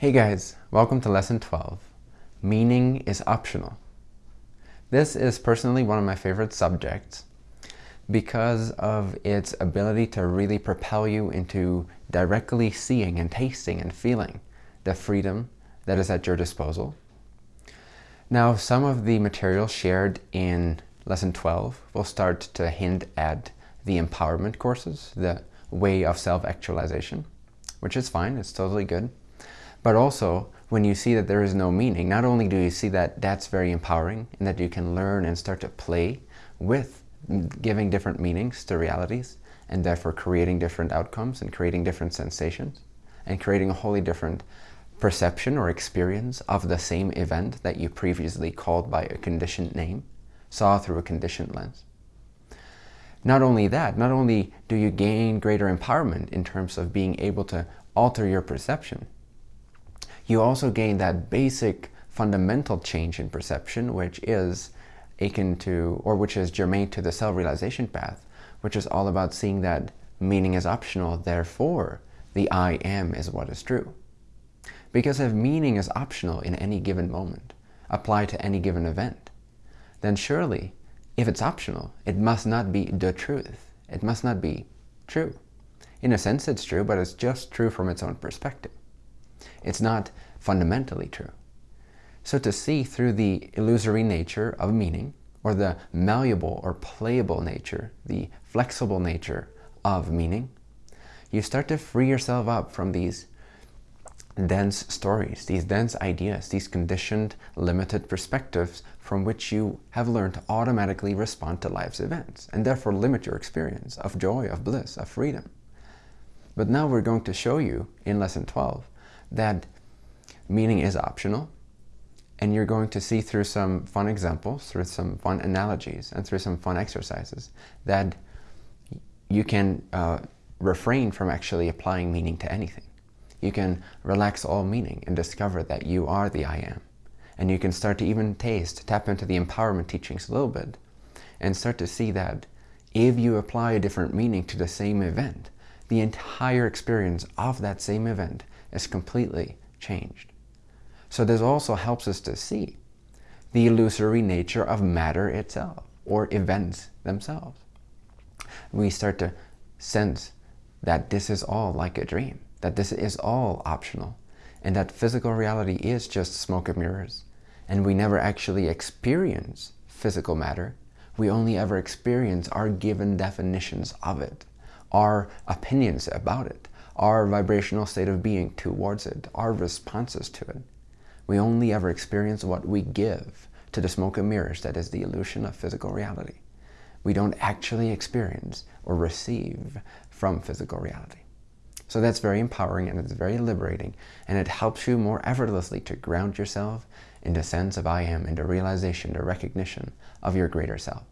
Hey guys, welcome to lesson 12. Meaning is optional. This is personally one of my favorite subjects because of its ability to really propel you into directly seeing and tasting and feeling the freedom that is at your disposal. Now, some of the material shared in lesson 12 will start to hint at the empowerment courses, the way of self-actualization, which is fine, it's totally good. But also, when you see that there is no meaning, not only do you see that that's very empowering and that you can learn and start to play with giving different meanings to realities and therefore creating different outcomes and creating different sensations and creating a wholly different perception or experience of the same event that you previously called by a conditioned name, saw through a conditioned lens. Not only that, not only do you gain greater empowerment in terms of being able to alter your perception, you also gain that basic fundamental change in perception, which is akin to, or which is germane to the self-realization path, which is all about seeing that meaning is optional, therefore the I am is what is true. Because if meaning is optional in any given moment, applied to any given event, then surely, if it's optional, it must not be the truth. It must not be true. In a sense, it's true, but it's just true from its own perspective. It's not fundamentally true. So to see through the illusory nature of meaning, or the malleable or playable nature, the flexible nature of meaning, you start to free yourself up from these dense stories, these dense ideas, these conditioned, limited perspectives from which you have learned to automatically respond to life's events and therefore limit your experience of joy, of bliss, of freedom. But now we're going to show you in lesson 12 that meaning is optional and you're going to see through some fun examples, through some fun analogies, and through some fun exercises that you can uh, refrain from actually applying meaning to anything. You can relax all meaning and discover that you are the I am. And you can start to even taste, tap into the empowerment teachings a little bit, and start to see that if you apply a different meaning to the same event, the entire experience of that same event is completely changed. So this also helps us to see the illusory nature of matter itself or events themselves. We start to sense that this is all like a dream, that this is all optional, and that physical reality is just smoke and mirrors, and we never actually experience physical matter. We only ever experience our given definitions of it, our opinions about it, our vibrational state of being towards it, our responses to it. We only ever experience what we give to the smoke and mirrors that is the illusion of physical reality. We don't actually experience or receive from physical reality. So that's very empowering and it's very liberating and it helps you more effortlessly to ground yourself in the sense of I am, in the realization, the recognition of your greater self.